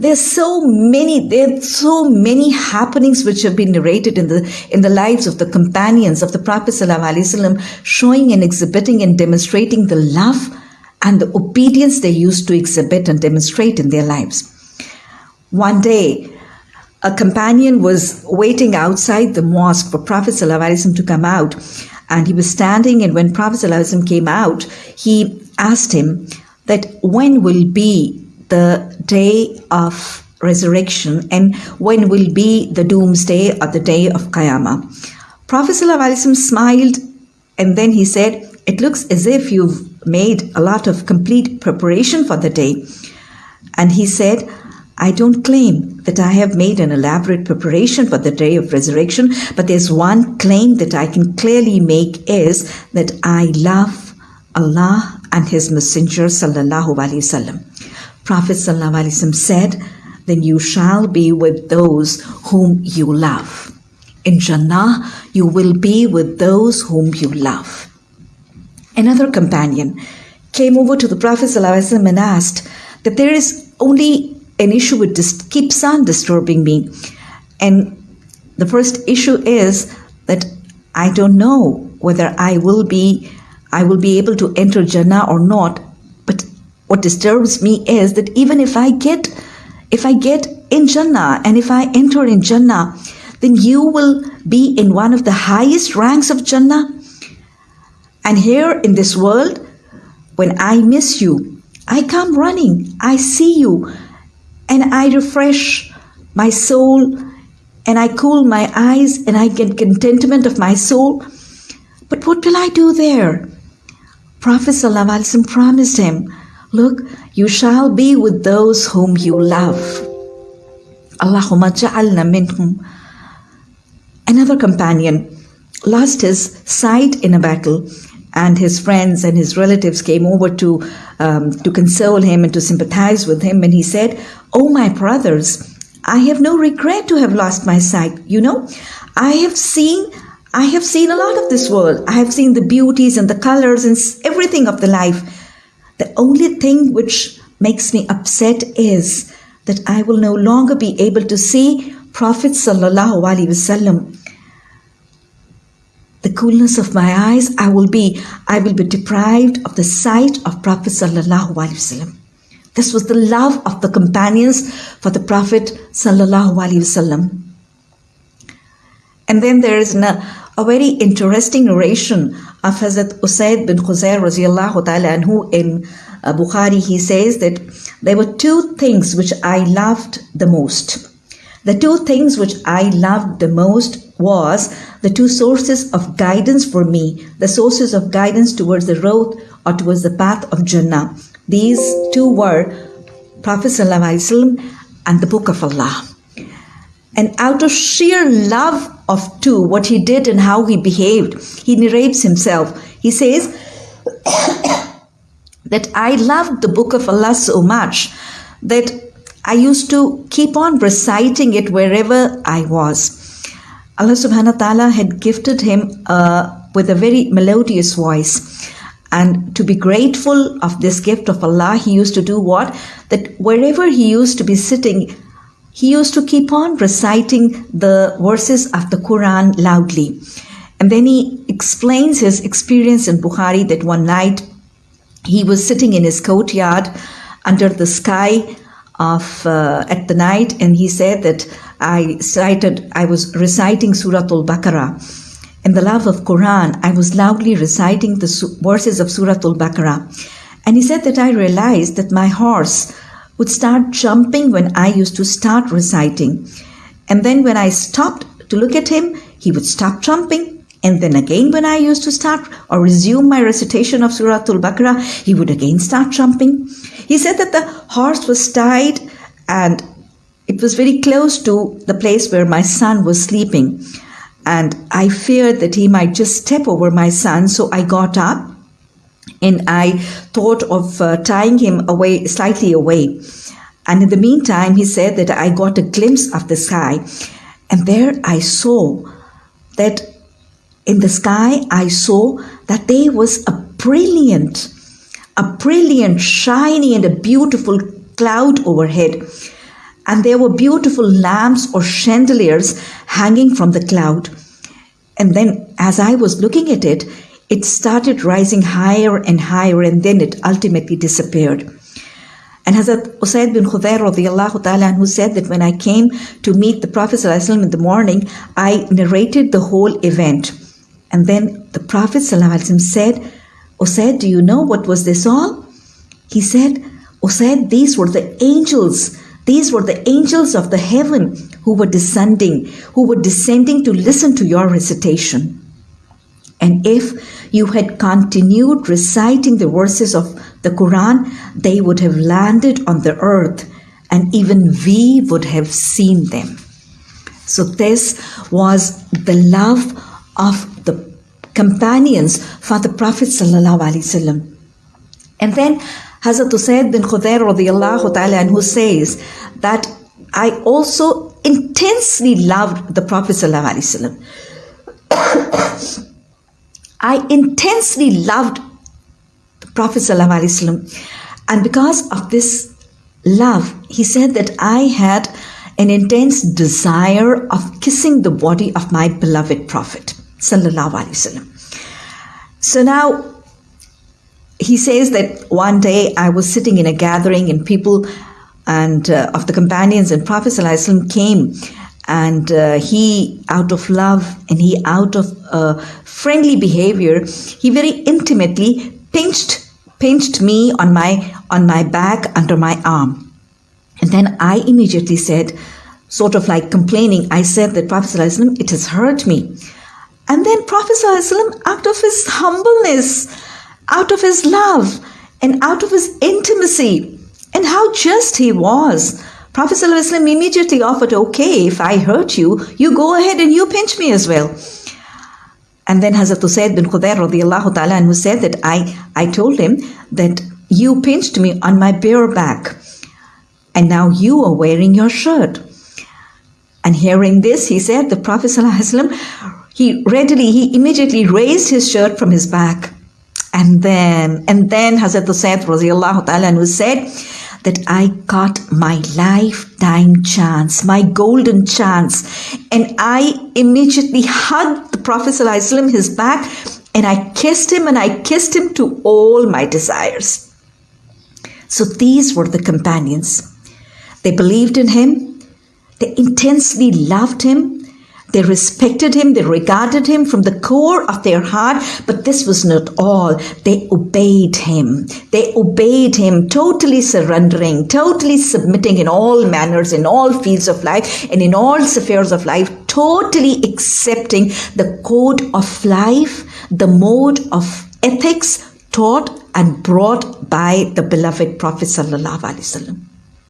There's so many, there's so many happenings which have been narrated in the in the lives of the companions of the Prophet ﷺ, showing and exhibiting and demonstrating the love and the obedience they used to exhibit and demonstrate in their lives. One day, a companion was waiting outside the mosque for Prophet ﷺ to come out. And he was standing, and when Prophet ﷺ came out, he asked him that when will be the day of resurrection and when will be the doomsday or the day of Qiyamah. Prophet ﷺ smiled and then he said, It looks as if you've made a lot of complete preparation for the day. And he said, I don't claim that I have made an elaborate preparation for the day of resurrection, but there's one claim that I can clearly make is that I love Allah and His Messenger sallallahu alaihi wasallam. Prophet wasallam said, "Then you shall be with those whom you love. In Jannah, you will be with those whom you love." Another companion came over to the Prophet wasallam and asked that there is only an issue which dis- keeps on disturbing me. And the first issue is that I don't know whether I will be I will be able to enter Jannah or not. What disturbs me is that even if I get if I get in Jannah and if I enter in Jannah, then you will be in one of the highest ranks of Jannah. And here in this world, when I miss you, I come running, I see you, and I refresh my soul and I cool my eyes and I get contentment of my soul. But what will I do there? Prophet ﷺ promised him, Look, you shall be with those whom you love. Allahumma ja'alna minhum. Another companion lost his sight in a battle and his friends and his relatives came over to um, to console him and to sympathize with him and he said oh my brothers i have no regret to have lost my sight you know i have seen i have seen a lot of this world i have seen the beauties and the colors and everything of the life the only thing which makes me upset is that i will no longer be able to see prophet sallallahu alaihi wasallam the coolness of my eyes, I will be, I will be deprived of the sight of Prophet Sallallahu Alaihi Wasallam. This was the love of the companions for the Prophet Sallallahu Alaihi Wasallam. And then there is a, a very interesting narration of Hazrat Usaid bin Khuzair radiallahu ta'ala anhu in uh, Bukhari. He says that there were two things which I loved the most. The two things which I loved the most was the two sources of guidance for me, the sources of guidance towards the road or towards the path of Jannah. These two were Prophet ﷺ and the Book of Allah. And out of sheer love of two, what he did and how he behaved, he narrates himself. He says that I loved the Book of Allah so much that I used to keep on reciting it wherever I was. Allah subhanahu wa ta'ala had gifted him uh, with a very melodious voice. And to be grateful of this gift of Allah, he used to do what? That wherever he used to be sitting, he used to keep on reciting the verses of the Quran loudly. And then he explains his experience in Bukhari that one night he was sitting in his courtyard under the sky of uh, at the night, and he said that I cited, I was reciting Surah Al-Baqarah. In the love of Quran, I was loudly reciting the verses of Surah Al-Baqarah. And he said that I realized that my horse would start jumping when I used to start reciting. And then when I stopped to look at him, he would stop jumping. And then again, when I used to start or resume my recitation of Surah Al-Baqarah, he would again start jumping. He said that the horse was tied and it was very close to the place where my son was sleeping. And I feared that he might just step over my son. So I got up and I thought of uh, tying him away, slightly away. And in the meantime, he said that I got a glimpse of the sky. And there I saw that in the sky, I saw that there was a brilliant, a brilliant, shiny, and a beautiful cloud overhead. and there were beautiful lamps or chandeliers hanging from the cloud. And then, as I was looking at it, it started rising higher and higher, and then it ultimately disappeared. And Hazrat Usaid bin Khudair who said that when I came to meet the Prophet in the morning, I narrated the whole event. And then the Prophet said, Usaid, do you know what was this all? He said, Usaid, these were the angels. These were the angels of the heaven who were descending, who were descending to listen to your recitation. And if you had continued reciting the verses of the Quran, they would have landed on the earth and even we would have seen them. So, this was the love of the companions for the Prophet. And then Hazrat Usaid bin Khudair radiallahu ta'ala who says that I also intensely loved the Prophet. I intensely loved the Prophet and because of this love, he said that I had an intense desire of kissing the body of my beloved Prophet. So now he says that one day I was sitting in a gathering and people and uh, of the companions and Prophet came and uh, he out of love and he out of uh, friendly behavior he very intimately pinched pinched me on my on my back under my arm and then i immediately said sort of like complaining i said that prophet it has hurt me and then prophet out of his humbleness out of his love and out of his intimacy and how just he was Prophet immediately offered, okay, if I hurt you, you go ahead and you pinch me as well. And then Hazrat Usaid bin Khudair ta'ala who said that I, I told him that you pinched me on my bare back and now you are wearing your shirt. And hearing this, he said, the Prophet ﷺ, he readily, he immediately raised his shirt from his back. And then, and then Hazrat Usaid radiallahu ta'ala who said, that I got my lifetime chance, my golden chance. And I immediately hugged the Prophet ﷺ, his back, and I kissed him and I kissed him to all my desires. So these were the companions. They believed in him, they intensely loved him, they respected him, they regarded him from the core of their heart, but this was not all. They obeyed him. They obeyed him, totally surrendering, totally submitting in all manners, in all fields of life, and in all spheres of life, totally accepting the code of life, the mode of ethics taught and brought by the beloved Prophet sallallahu alaihi wasallam.